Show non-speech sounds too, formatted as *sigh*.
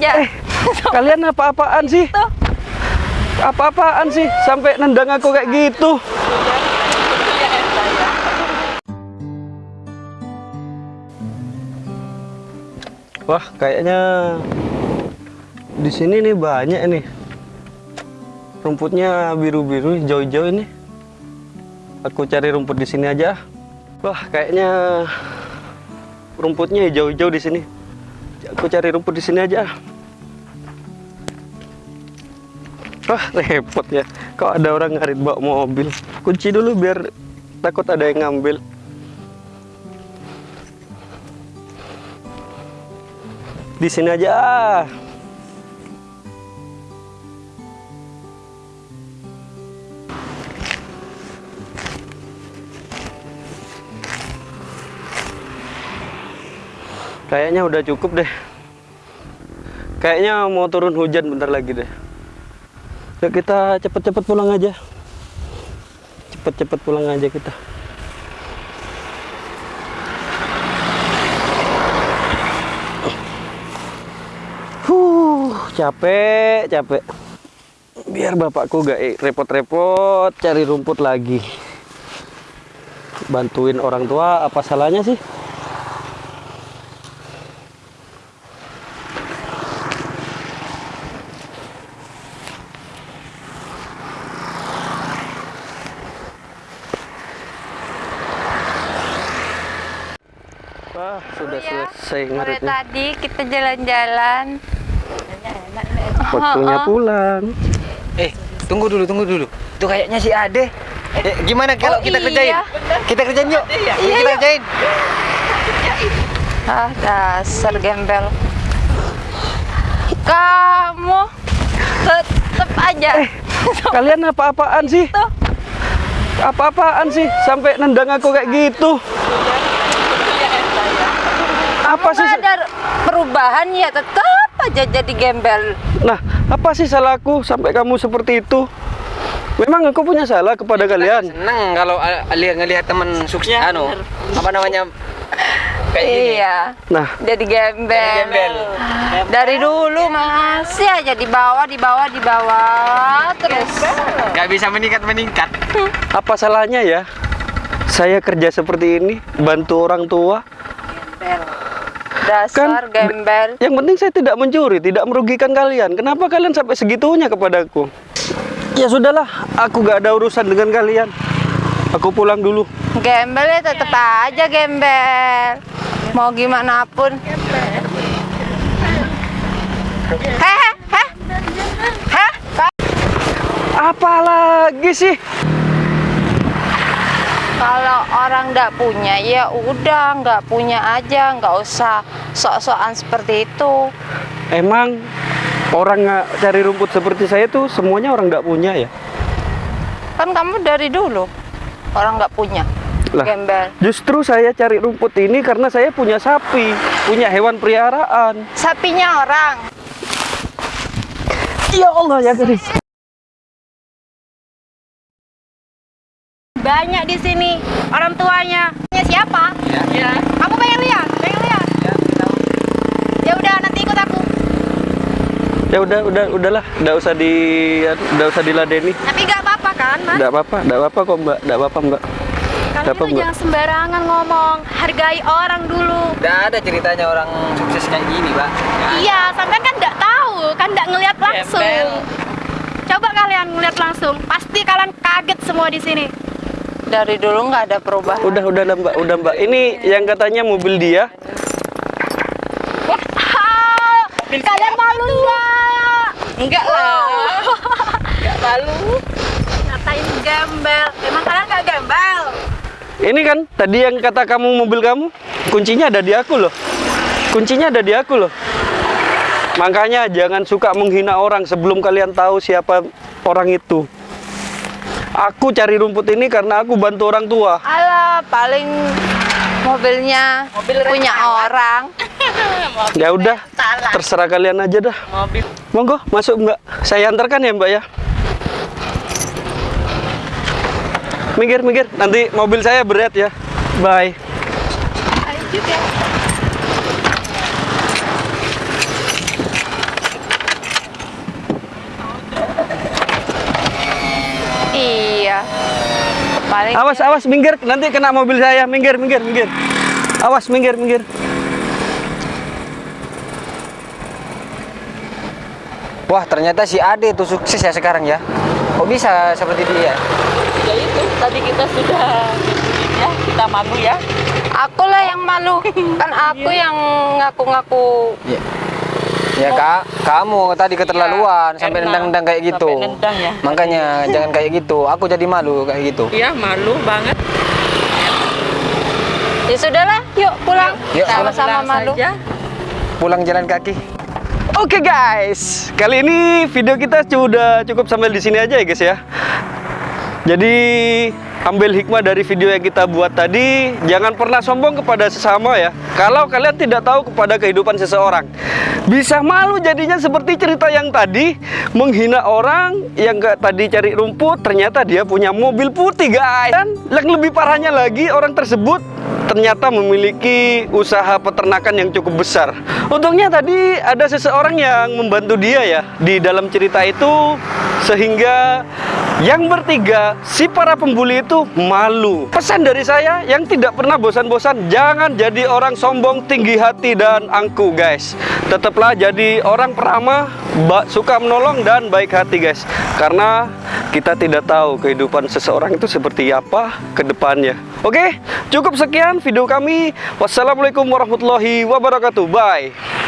aja. Eh, kalian apa-apaan sih? Tuh. Apa-apaan sih sampai nendang aku kayak gitu? Wah, kayaknya di sini nih banyak nih. Rumputnya biru-biru, hijau-hijau ini. Aku cari rumput di sini aja. Wah, kayaknya rumputnya hijau-hijau di sini. Aku cari rumput di sini aja. Wah, repot ya. Kok ada orang ngarit bawa mobil. Kunci dulu biar takut ada yang ngambil. Di sini aja. Kayaknya udah cukup deh. Kayaknya mau turun hujan bentar lagi deh. Yuk kita cepet-cepet pulang aja. Cepet-cepet pulang aja kita. Huh, capek, capek. Biar bapakku gak repot-repot cari rumput lagi. Bantuin orang tua, apa salahnya sih? Wah, sudah ya. selesai Sore ngaritnya. tadi kita jalan-jalan. Waktunya Oh, oh. pulang. Eh, tunggu dulu, tunggu dulu. Itu kayaknya si Ade. Eh, gimana kalau Oh, kita iya. kerjain? Kita kerjain yuk. Iya, Yuk, kita yuk. kerjain. Ah, dasar gembel. Kamu tetep aja. Eh, Kalian apa-apaan sih? Tuh. Apa-apaan sih sampai nendang aku kayak gitu? Apa sih? Nggak ada perubahan ya tetap aja jadi gembel. Nah, apa sih salahku sampai kamu seperti itu? Memang aku punya salah kepada kalian. Seneng kalau lihat ngelihat teman sukses anu apa namanya kayak gini. Iya. Nah, Jadi gembel. Jadi gembel. Dari dulu masih aja di bawah, di bawah, di bawah terus. Gak bisa meningkat meningkat. apa salahnya ya? Saya kerja seperti ini, bantu orang tua. Dasar Kan- gembel. Yang penting saya tidak mencuri, tidak merugikan kalian. Kenapa kalian sampai segitunya kepadaku? Ya sudahlah, aku gak ada urusan dengan kalian. Aku pulang dulu. Gembel ya tetep aja gembel. Mau gimana pun. Heh, heh, heh. Apa lagi sih? Kalau orang nggak punya ya udah nggak punya aja, nggak usah sok-sokan seperti itu. Emang orang nggak cari rumput seperti saya tuh semuanya orang nggak punya ya? Kan kamu dari dulu orang nggak punya. Lah. Gembel. Justru saya cari rumput ini karena saya punya sapi, punya hewan peliharaan. Sapinya orang. Ya Allah ya gadis. Banyak di sini orang tuanya. Punya siapa? Ya. Kamu pengen lihat? Pengen lihat? Ya udah nanti ikut aku. Ya udah, udah, udahlah, nggak usah di, nggak usah diladeni. Tapi nggak apa-apa kan, Mas? Nggak apa-apa, nggak apa-apa kok mbak, nggak apa-apa mbak. Kalian Mbak? jangan sembarangan ngomong, hargai orang dulu. Gak ada ceritanya orang sukses kayak gini, Pak. Iya, sampean kan nggak tahu, kan nggak ngelihat langsung. Gembel. Coba kalian ngelihat langsung, pasti kalian kaget semua di sini. Dari dulu nggak ada perubahan. Udah, udah mbak, udah mbak. Ini yang katanya mobil dia. Ah, kalian malu nggak? Enggak lah. Enggak malu. Ngatain gembel, emang kalian nggak gembel? Ini kan tadi yang kata kamu mobil kamu, kuncinya ada di aku loh. Kuncinya ada di aku loh. Makanya jangan suka menghina orang sebelum kalian tahu siapa orang itu. Aku cari rumput ini karena aku bantu orang tua. Alah, paling mobilnya punya orang. *laughs* Ya udah, terserah kalian aja dah. Mobil. Monggo, masuk Mbak. Saya antarkan ya Mbak ya. Minggir, minggir. Nanti mobil saya berat ya. Bye. Paling Awas, awas, minggir. Nanti kena mobil saya. Minggir, minggir, minggir. Awas, minggir, minggir. Wah, ternyata si Ade tuh sukses ya sekarang ya. Kok bisa seperti dia? Ya itu, tadi kita sudah ya, kita malu ya. aku lah yang malu kan aku yang ngaku-ngaku Ya. Ya kak, kamu tadi keterlaluan sampai karena nendang-nendang kayak gitu. sampai nendang ya. Makanya *laughs* jangan kayak gitu. Aku jadi malu kayak gitu. Iya, malu banget. ya sudahlah yuk pulang Yuk, sama-sama malu saja. Pulang jalan kaki. Oke guys, kali ini video kita sudah cukup sampai di sini aja ya guys ya. Jadi ambil hikmah dari video yang kita buat tadi, jangan pernah sombong kepada sesama ya. Kalau kalian tidak tahu kepada kehidupan seseorang, bisa malu jadinya seperti cerita yang tadi menghina orang yang gak tadi cari rumput, ternyata dia punya mobil putih guys. Dan yang lebih parahnya lagi orang tersebut ternyata memiliki usaha peternakan yang cukup besar. Untungnya tadi ada seseorang yang membantu dia ya di dalam cerita itu sehingga yang bertiga si para pembuli itu malu. Pesan dari saya yang tidak pernah bosan-bosan jangan jadi orang sombong, tinggi hati dan angku guys. Tetaplah jadi orang peramah, suka menolong dan baik hati guys. Karena kita tidak tahu kehidupan seseorang itu seperti apa ke depannya. Oke, cukup sekian video kami. Wassalamualaikum warahmatullahi wabarakatuh. Bye.